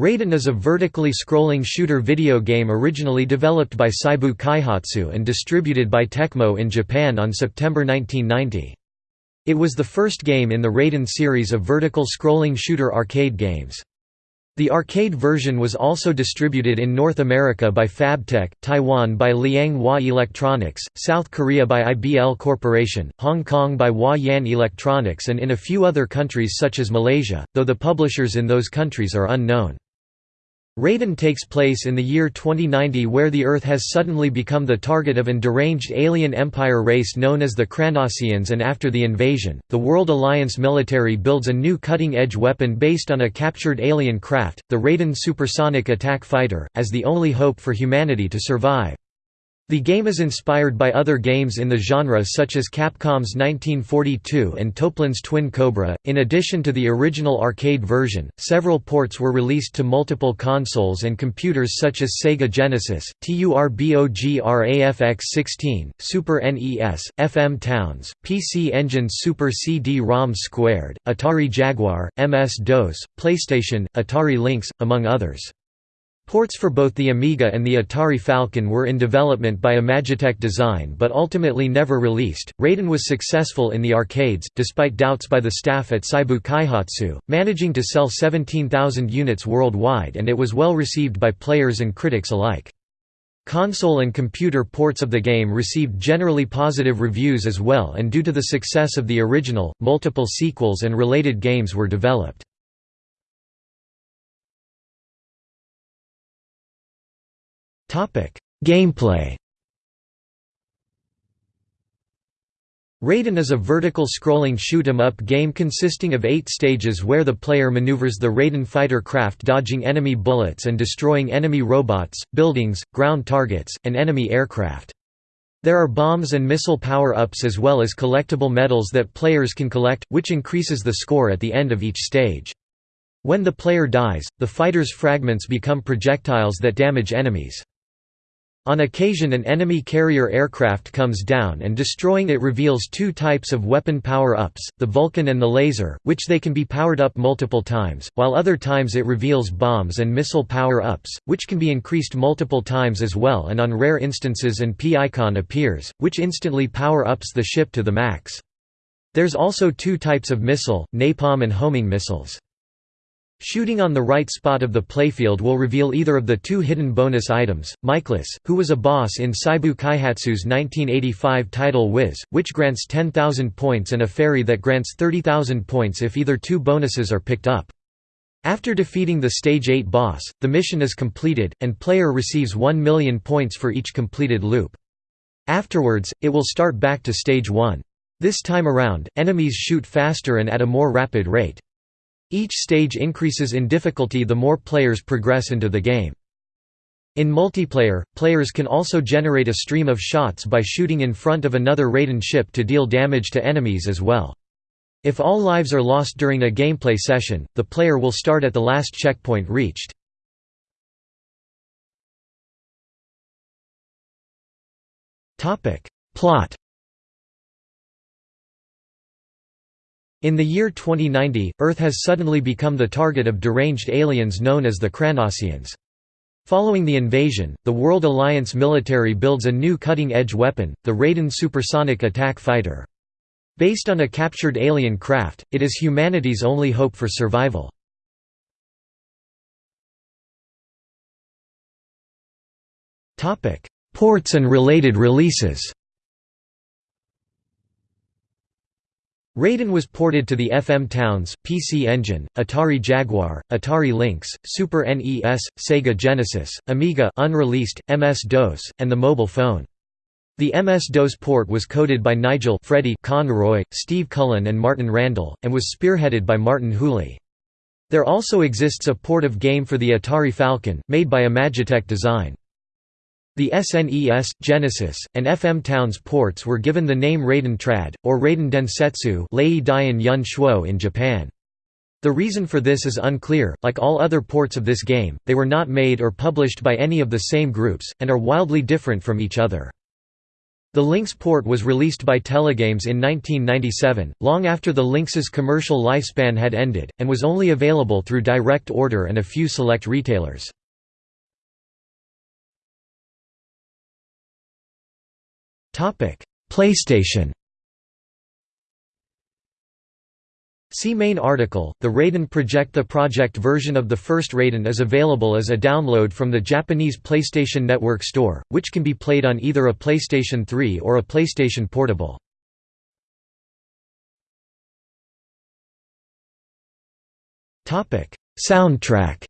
Raiden is a vertically scrolling shooter video game originally developed by Seibu Kaihatsu and distributed by Tecmo in Japan on September 1990. It was the first game in the Raiden series of vertical scrolling shooter arcade games. The arcade version was also distributed in North America by Fabtek, Taiwan by Liang Hua Electronics, South Korea by IBL Corporation, Hong Kong by Hua Yan Electronics and in a few other countries such as Malaysia, though the publishers in those countries are unknown. Raiden takes place in the year 2090 where the Earth has suddenly become the target of an deranged alien empire race known as the Kranosians and after the invasion, the World Alliance military builds a new cutting-edge weapon based on a captured alien craft, the Raiden Supersonic Attack Fighter, as the only hope for humanity to survive. The game is inspired by other games in the genre such as Capcom's 1942 and Toaplan's Twin Cobra. In addition to the original arcade version, several ports were released to multiple consoles and computers such as Sega Genesis, TURBOGRAFX-16, Super NES, FM Towns, PC Engine Super CD-ROM Squared, Atari Jaguar, MS-DOS, PlayStation, Atari Lynx, among others. Ports for both the Amiga and the Atari Falcon were in development by Imagitec Design but ultimately never released. Raiden was successful in the arcades, despite doubts by the staff at Seibu Kaihatsu, managing to sell 17,000 units worldwide and it was well received by players and critics alike. Console and computer ports of the game received generally positive reviews as well and due to the success of the original, multiple sequels and related games were developed. Gameplay Raiden is a vertical scrolling shoot 'em up game consisting of eight stages where the player maneuvers the Raiden fighter craft dodging enemy bullets and destroying enemy robots, buildings, ground targets, and enemy aircraft. There are bombs and missile power-ups as well as collectible medals that players can collect, which increases the score at the end of each stage. When the player dies, the fighter's fragments become projectiles that damage enemies. On occasion an enemy carrier aircraft comes down and destroying it reveals two types of weapon power-ups, the Vulcan and the laser, which they can be powered up multiple times, while other times it reveals bombs and missile power-ups, which can be increased multiple times as well and on rare instances an P-icon appears, which instantly power-ups the ship to the max. There's also two types of missile, napalm and homing missiles. Shooting on the right spot of the playfield will reveal either of the two hidden bonus items, Miclus, who was a boss in Seibu Kaihatsu's 1985 title Wiz, which grants 10,000 points and a fairy that grants 30,000 points if either two bonuses are picked up. After defeating the Stage 8 boss, the mission is completed, and player receives 1 million points for each completed loop. Afterwards, it will start back to Stage 1. This time around, enemies shoot faster and at a more rapid rate. Each stage increases in difficulty the more players progress into the game. In multiplayer, players can also generate a stream of shots by shooting in front of another Raiden ship to deal damage to enemies as well. If all lives are lost during a gameplay session, the player will start at the last checkpoint reached. Plot In the year 2090, Earth has suddenly become the target of deranged aliens known as the Kranosians. Following the invasion, the World Alliance military builds a new cutting-edge weapon, the Raiden Supersonic Attack Fighter. Based on a captured alien craft, it is humanity's only hope for survival. Ports and related releases Raiden was ported to the FM Towns, PC Engine, Atari Jaguar, Atari Lynx, Super NES, Sega Genesis, Amiga unreleased, MS-DOS, and the mobile phone. The MS-DOS port was coded by Nigel Freddie Conroy, Steve Cullen and Martin Randall, and was spearheaded by Martin Hooley. There also exists a port of game for the Atari Falcon, made by Imagitec Design. The SNES, Genesis, and FM Towns ports were given the name Raiden Trad, or Raiden Densetsu Lei Yun Shuo in Japan. The reason for this is unclear, like all other ports of this game, they were not made or published by any of the same groups, and are wildly different from each other. The Lynx port was released by Telegames in 1997, long after the Lynx's commercial lifespan had ended, and was only available through direct order and a few select retailers. PlayStation See main article. The Raiden Project The project version of the first Raiden is available as a download from the Japanese PlayStation Network store, which can be played on either a PlayStation 3 or a PlayStation Portable. Soundtrack.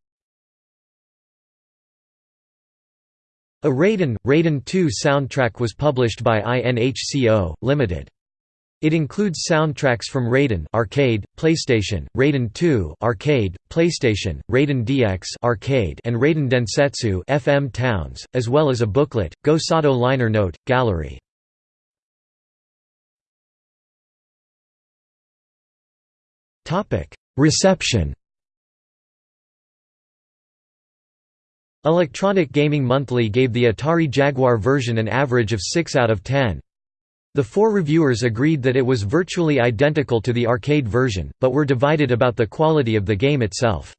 A Raiden Raiden 2 soundtrack was published by INHCO Limited. It includes soundtracks from Raiden Arcade, PlayStation, Raiden 2 Arcade, PlayStation, Raiden DX Arcade, and Raiden Densetsu FM Towns, as well as a booklet, Go Sado liner note, gallery. Reception. Electronic Gaming Monthly gave the Atari Jaguar version an average of 6 out of 10. The four reviewers agreed that it was virtually identical to the arcade version, but were divided about the quality of the game itself.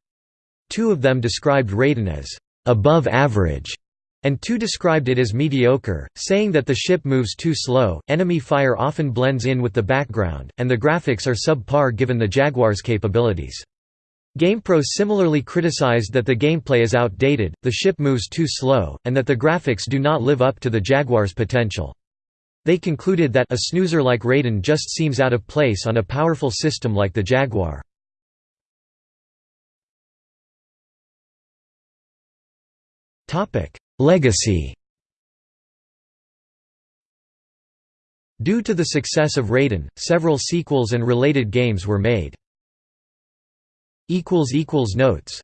Two of them described Raiden as above average, and two described it as mediocre, saying that the ship moves too slow, enemy fire often blends in with the background, and the graphics are subpar given the Jaguar's capabilities. GamePro similarly criticized that the gameplay is outdated, the ship moves too slow, and that the graphics do not live up to the Jaguar's potential. They concluded that a snoozer like Raiden just seems out of place on a powerful system like the Jaguar. Legacy Due to the success of Raiden, several sequels and related games were made. Notes